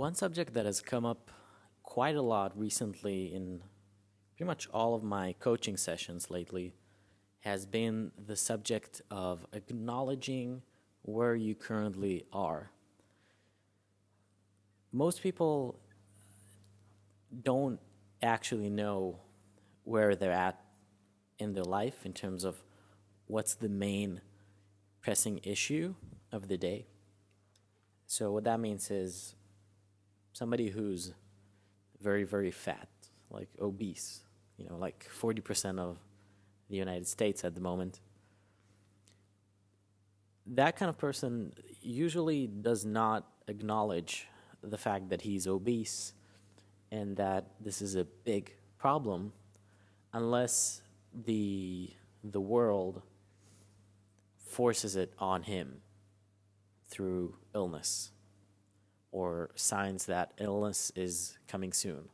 One subject that has come up quite a lot recently in pretty much all of my coaching sessions lately has been the subject of acknowledging where you currently are. Most people don't actually know where they're at in their life in terms of what's the main pressing issue of the day. So what that means is somebody who's very, very fat, like obese, you know, like 40% of the United States at the moment. That kind of person usually does not acknowledge the fact that he's obese and that this is a big problem unless the the world forces it on him through illness or signs that illness is coming soon.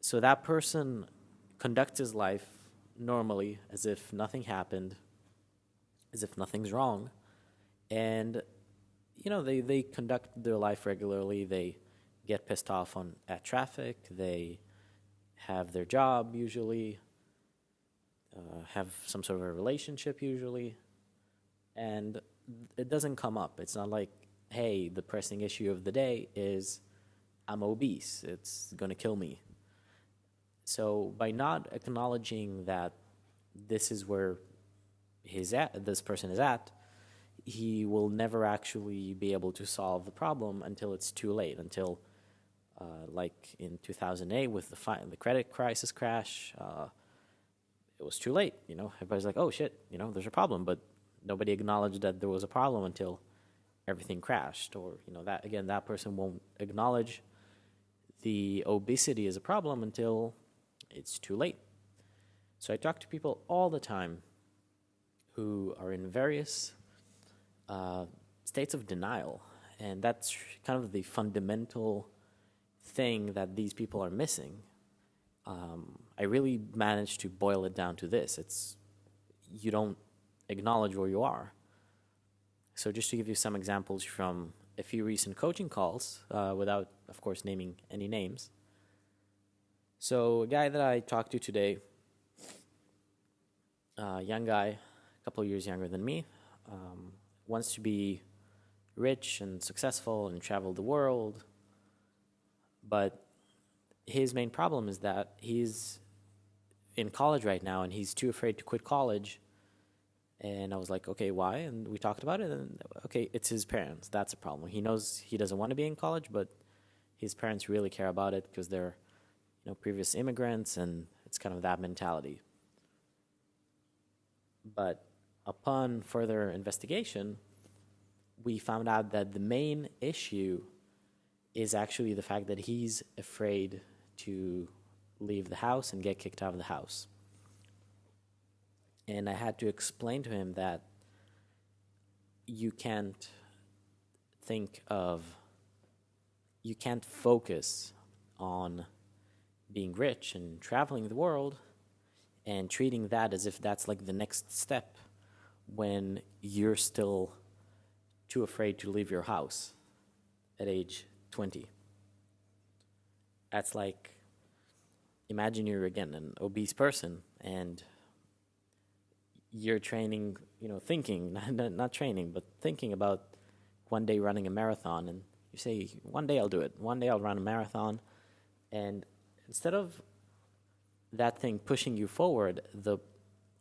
So that person conducts his life normally as if nothing happened, as if nothing's wrong. And, you know, they, they conduct their life regularly. They get pissed off on at traffic. They have their job usually, uh, have some sort of a relationship usually. And it doesn't come up. It's not like, hey, the pressing issue of the day is I'm obese. It's going to kill me. So by not acknowledging that this is where his at, this person is at, he will never actually be able to solve the problem until it's too late, until uh, like in 2008 with the, the credit crisis crash, uh, it was too late. You know, everybody's like, "Oh shit," you know, there's a problem, but nobody acknowledged that there was a problem until everything crashed. Or you know, that again, that person won't acknowledge the obesity is a problem until it's too late. So I talk to people all the time who are in various uh, states of denial, and that's kind of the fundamental thing that these people are missing. Um, I really managed to boil it down to this. It's you don't acknowledge where you are. So just to give you some examples from a few recent coaching calls, uh, without, of course, naming any names. So a guy that I talked to today, a young guy, a couple of years younger than me, um, wants to be rich and successful and travel the world, but his main problem is that he's in college right now and he's too afraid to quit college. And I was like, okay, why? And we talked about it. And okay, it's his parents. That's a problem. He knows he doesn't want to be in college, but his parents really care about it because they're, you know, previous immigrants, and it's kind of that mentality. But upon further investigation, we found out that the main issue is actually the fact that he's afraid to leave the house and get kicked out of the house. And I had to explain to him that you can't think of, you can't focus on being rich and traveling the world and treating that as if that's like the next step when you're still too afraid to leave your house at age 20. That's like, imagine you're again an obese person and you're training, you know, thinking, not, not training, but thinking about one day running a marathon and you say, one day I'll do it, one day I'll run a marathon. And instead of that thing pushing you forward, the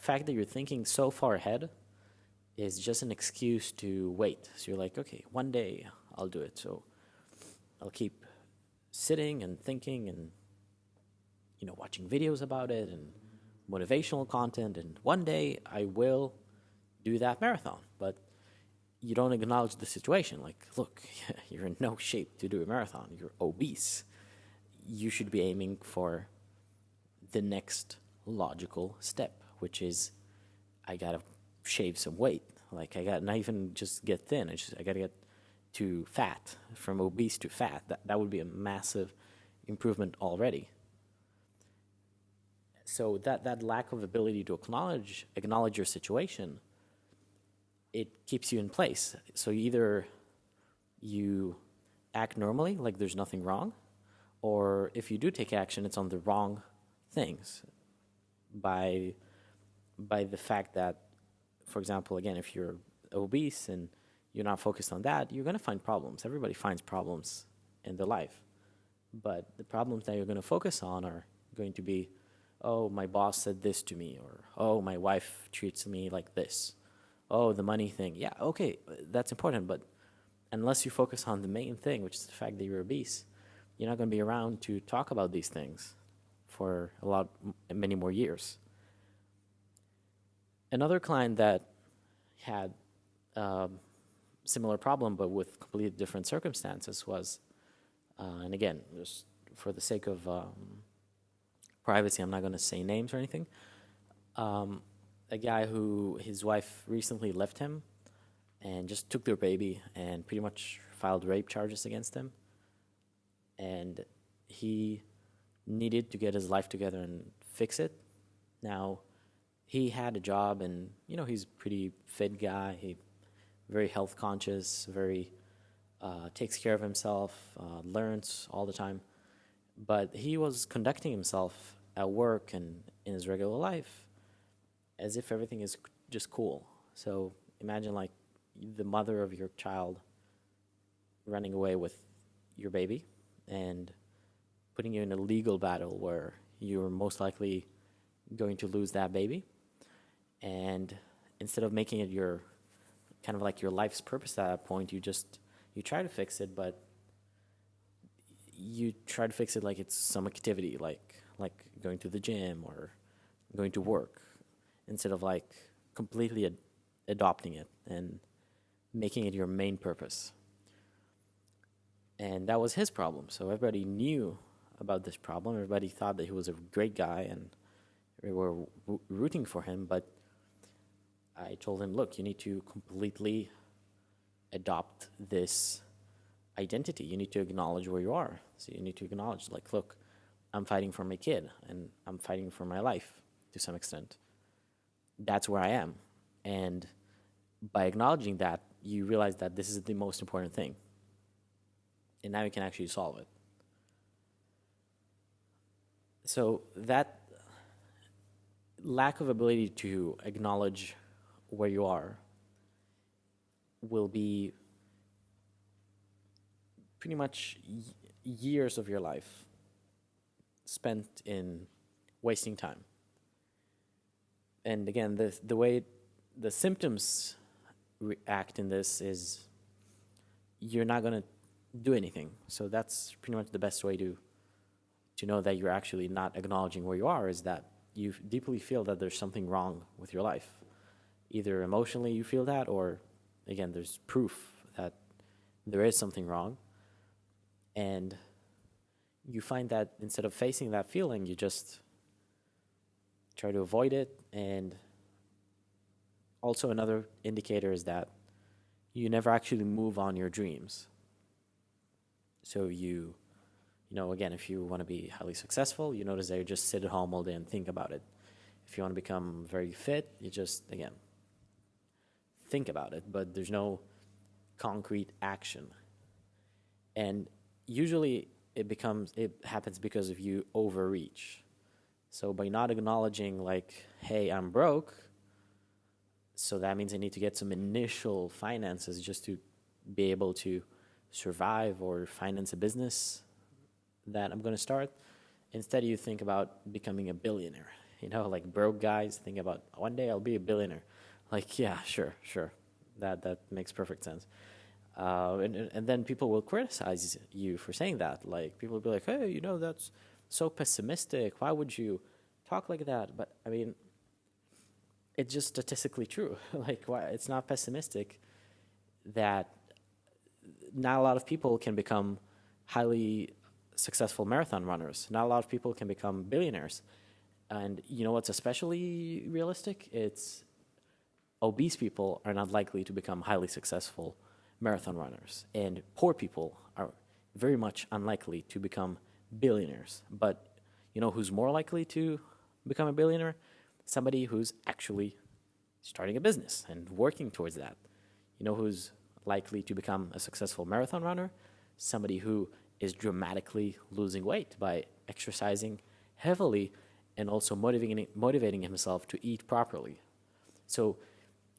fact that you're thinking so far ahead is just an excuse to wait. So you're like, okay, one day I'll do it. So I'll keep sitting and thinking and you know watching videos about it and motivational content and one day I will do that marathon. But you don't acknowledge the situation. Like look you're in no shape to do a marathon. You're obese. You should be aiming for the next logical step which is I got to shave some weight. Like I gotta not even just get thin. I just I got to get to fat, from obese to fat, that, that would be a massive improvement already. So that, that lack of ability to acknowledge, acknowledge your situation, it keeps you in place. So either you act normally, like there's nothing wrong, or if you do take action, it's on the wrong things by by the fact that, for example, again, if you're obese and you're not focused on that, you're going to find problems. Everybody finds problems in their life. But the problems that you're going to focus on are going to be, oh, my boss said this to me, or oh, my wife treats me like this. Oh, the money thing. Yeah, okay, that's important, but unless you focus on the main thing, which is the fact that you're obese, you're not going to be around to talk about these things for a lot, many more years. Another client that had um, similar problem, but with completely different circumstances, was, uh, and again, just for the sake of um, privacy, I'm not going to say names or anything. Um, a guy who his wife recently left him and just took their baby and pretty much filed rape charges against him. And he needed to get his life together and fix it. Now, he had a job and, you know, he's a pretty fit guy. He very health conscious, very uh, takes care of himself, uh, learns all the time. But he was conducting himself at work and in his regular life as if everything is just cool. So imagine like the mother of your child running away with your baby and putting you in a legal battle where you're most likely going to lose that baby. And instead of making it your kind of like your life's purpose at that point. You just you try to fix it, but you try to fix it like it's some activity, like like going to the gym or going to work, instead of like completely ad adopting it and making it your main purpose. And that was his problem. So everybody knew about this problem. Everybody thought that he was a great guy and we were rooting for him, but I told him, look, you need to completely adopt this identity. You need to acknowledge where you are. So you need to acknowledge, like, look, I'm fighting for my kid and I'm fighting for my life to some extent. That's where I am. And by acknowledging that, you realize that this is the most important thing. And now you can actually solve it. So that lack of ability to acknowledge where you are will be pretty much years of your life spent in wasting time. And again, the, the way the symptoms react in this is you're not going to do anything. So that's pretty much the best way to to know that you're actually not acknowledging where you are is that you deeply feel that there's something wrong with your life either emotionally you feel that or again there's proof that there is something wrong and you find that instead of facing that feeling you just try to avoid it. And also another indicator is that you never actually move on your dreams. So you you know again if you want to be highly successful you notice that you just sit at home all day and think about it. If you want to become very fit you just again think about it, but there's no concrete action. And usually it becomes, it happens because of you overreach. So by not acknowledging like, hey, I'm broke, so that means I need to get some initial finances just to be able to survive or finance a business that I'm going to start. Instead, you think about becoming a billionaire. You know, like broke guys think about one day I'll be a billionaire. Like, yeah, sure, sure. That, that makes perfect sense. Uh, and, and then people will criticize you for saying that. Like, people will be like, hey, you know, that's so pessimistic. Why would you talk like that? But, I mean, it's just statistically true. like, why, it's not pessimistic that not a lot of people can become highly successful marathon runners. Not a lot of people can become billionaires. And you know what's especially realistic? It's obese people are not likely to become highly successful marathon runners, and poor people are very much unlikely to become billionaires. But you know who's more likely to become a billionaire? Somebody who's actually starting a business and working towards that. You know who's likely to become a successful marathon runner? somebody who is dramatically losing weight by exercising heavily and also motivating, motivating himself to eat properly. So,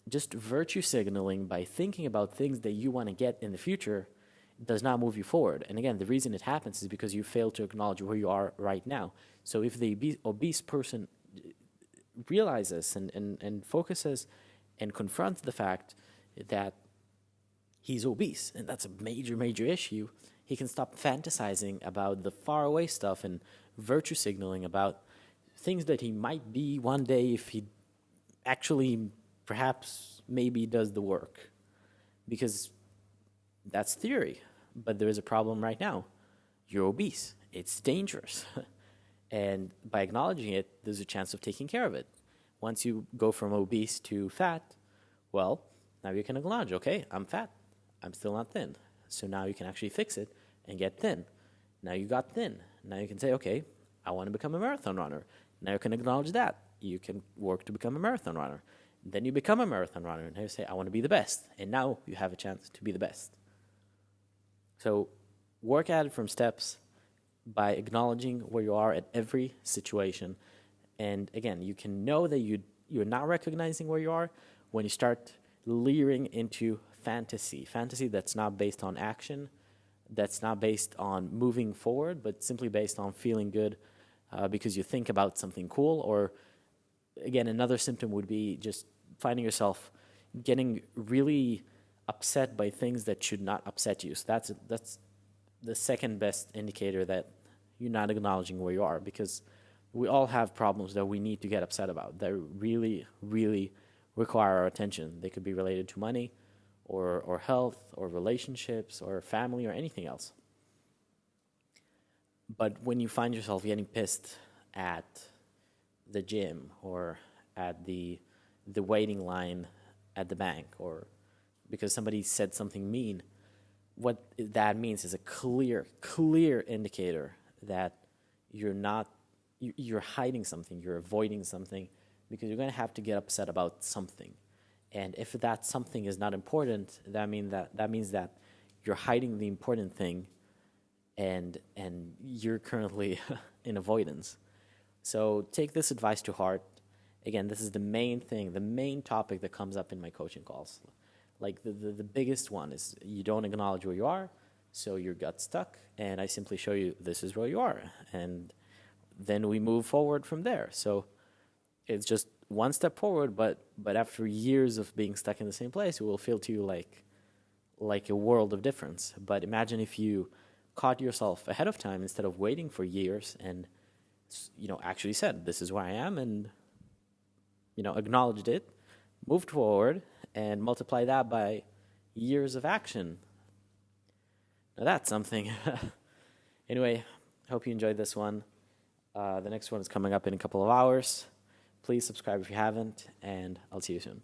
just virtue signaling by thinking about things that you want to get in the future does not move you forward. And again, the reason it happens is because you fail to acknowledge where you are right now. So, if the obese person realizes and, and, and focuses and confronts the fact that he's obese, and that's a major, major issue, he can stop fantasizing about the faraway stuff and virtue signaling about things that he might be one day if he actually perhaps maybe does the work. Because that's theory but there is a problem right now. You're obese. It's dangerous. And by acknowledging it there's a chance of taking care of it. Once you go from obese to fat well now you can acknowledge okay i'm fat. I'm still not thin. So now you can actually fix it and get thin. Now you got thin. Now you can say okay i want to become a marathon runner. Now you can acknowledge that. You can work to become a marathon runner. Then you become a marathon runner and you say, I want to be the best. And now you have a chance to be the best. So work at it from steps by acknowledging where you are at every situation. And again, you can know that you, you're not recognizing where you are when you start leering into fantasy. Fantasy that's not based on action, that's not based on moving forward, but simply based on feeling good uh, because you think about something cool. Or again, another symptom would be just finding yourself getting really upset by things that should not upset you. So that's that's the second best indicator that you're not acknowledging where you are because we all have problems that we need to get upset about that really, really require our attention. They could be related to money or, or health or relationships or family or anything else. But when you find yourself getting pissed at the gym or at the the waiting line at the bank or because somebody said something mean, what that means is a clear, clear indicator that you're not, you're hiding something, you're avoiding something, because you're going to have to get upset about something. And if that something is not important, that mean that that means that you're hiding the important thing and and you're currently in avoidance. So take this advice to heart. Again, this is the main thing, the main topic that comes up in my coaching calls. Like the, the, the biggest one is you don't acknowledge where you are, so your gut stuck, and I simply show you this is where you are. And then we move forward from there. So it's just one step forward, but but after years of being stuck in the same place, it will feel to you like like a world of difference. But imagine if you caught yourself ahead of time instead of waiting for years and you know actually said this is where i am and you know acknowledged it moved forward and multiply that by years of action. Now that's something. Anyway hope you enjoyed this one. Uh, the next one is coming up in a couple of hours. Please subscribe if you haven't and i'll see you soon